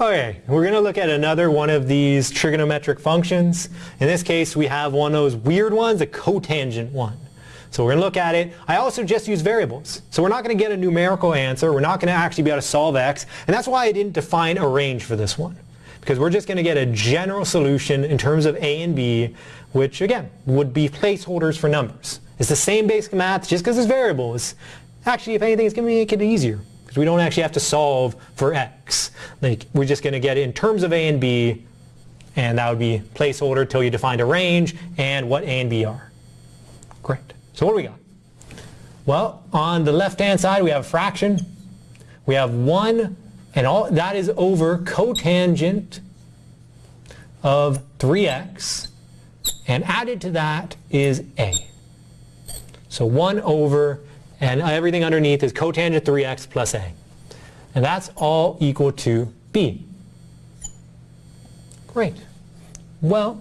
Okay, we're going to look at another one of these trigonometric functions. In this case, we have one of those weird ones, a cotangent one. So we're going to look at it. I also just use variables. So we're not going to get a numerical answer. We're not going to actually be able to solve x. And that's why I didn't define a range for this one. Because we're just going to get a general solution in terms of a and b, which again, would be placeholders for numbers. It's the same basic math, just because it's variables. Actually, if anything, it's going to make it easier because we don't actually have to solve for x. Like, we're just going to get in terms of a and b, and that would be placeholder until you define a range and what a and b are. Great. So what do we got? Well, on the left-hand side, we have a fraction. We have 1, and all that is over cotangent of 3x, and added to that is a. So 1 over and everything underneath is cotangent 3x plus a. And that's all equal to b. Great. Well,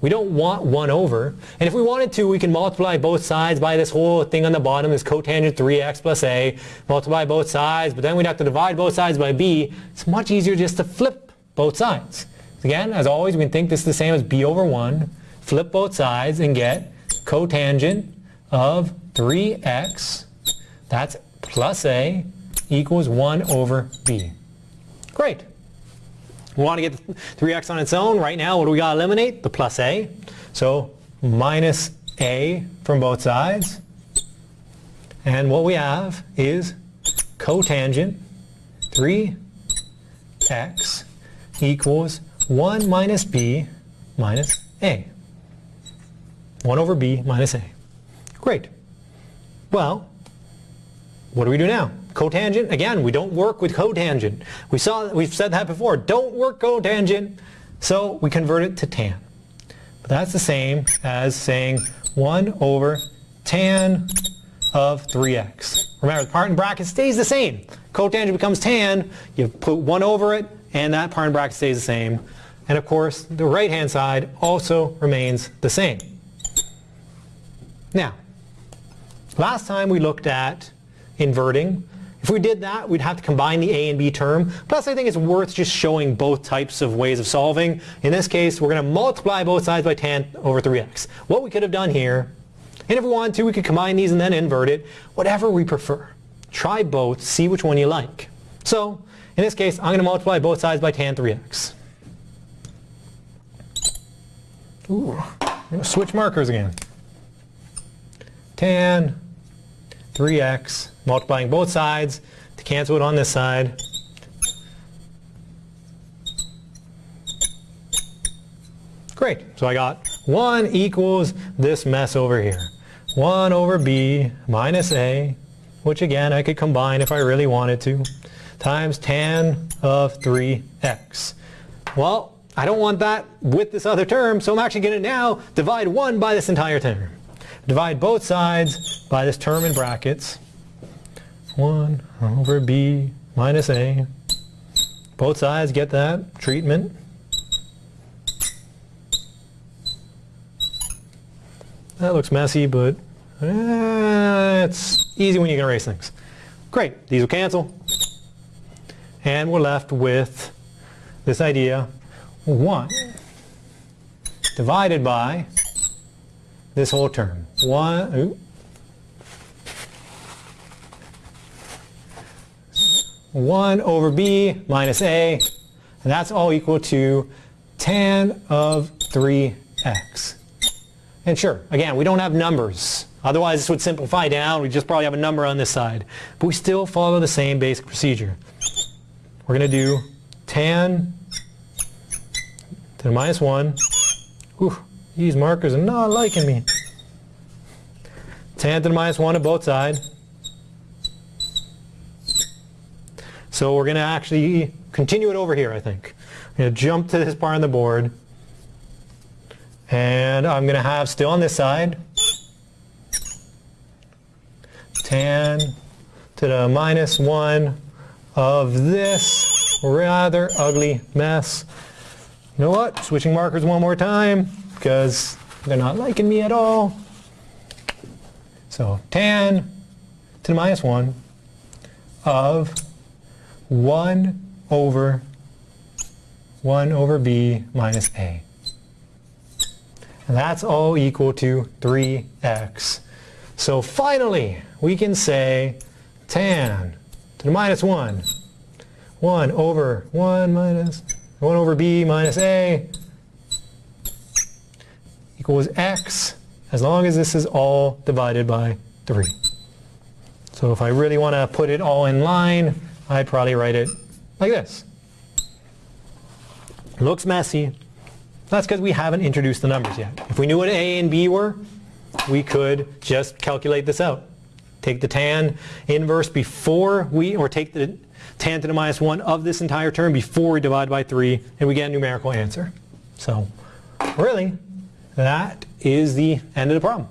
we don't want 1 over. And if we wanted to, we can multiply both sides by this whole thing on the bottom, this cotangent 3x plus a, multiply both sides, but then we'd have to divide both sides by b. It's much easier just to flip both sides. Again, as always, we can think this is the same as b over 1. Flip both sides and get cotangent of 3x, that's plus a, equals 1 over b. Great. We want to get 3x on its own. Right now, what do we got to eliminate? The plus a. So minus a from both sides. And what we have is cotangent 3x equals 1 minus b minus a. 1 over b minus a. Great. Well, what do we do now? Cotangent, again, we don't work with cotangent. We saw, we've said that before, don't work cotangent, so we convert it to tan. But that's the same as saying 1 over tan of 3x. Remember, the part in bracket stays the same. Cotangent becomes tan, you put 1 over it, and that part in bracket stays the same. And of course, the right-hand side also remains the same. Now, Last time we looked at inverting. If we did that, we'd have to combine the a and b term. Plus, I think it's worth just showing both types of ways of solving. In this case, we're going to multiply both sides by tan over 3x. What we could have done here, and if we wanted to, we could combine these and then invert it, whatever we prefer. Try both, see which one you like. So, in this case, I'm going to multiply both sides by tan 3x. Ooh, switch markers again. Tan 3x, multiplying both sides to cancel it on this side. Great, so I got 1 equals this mess over here. 1 over b minus a, which again I could combine if I really wanted to, times tan of 3x. Well, I don't want that with this other term, so I'm actually going to now divide 1 by this entire term. Divide both sides by this term in brackets. 1 over b minus a. Both sides get that treatment. That looks messy, but eh, it's easy when you can erase things. Great, these will cancel. And we're left with this idea, 1 divided by this whole term. 1, ooh, 1 over b minus a, and that's all equal to tan of 3x. And sure, again, we don't have numbers. Otherwise, this would simplify down. We just probably have a number on this side. But we still follow the same basic procedure. We're going to do tan to the minus 1. Whew, these markers are not liking me. Tan to the minus 1 on both sides. So we're going to actually continue it over here, I think. I'm going to jump to this part on the board. And I'm going to have still on this side tan to the minus 1 of this rather ugly mess. You know what? Switching markers one more time because they're not liking me at all. So tan to the minus 1 of 1 over 1 over b minus a. And that's all equal to 3x. So finally, we can say tan to the minus 1, 1 over 1 minus 1 over b minus a equals x as long as this is all divided by 3. So if I really want to put it all in line, I'd probably write it like this. Looks messy. That's because we haven't introduced the numbers yet. If we knew what a and b were, we could just calculate this out. Take the tan inverse before we, or take the tan to the minus 1 of this entire term before we divide by 3, and we get a numerical answer. So really, that is the end of the problem.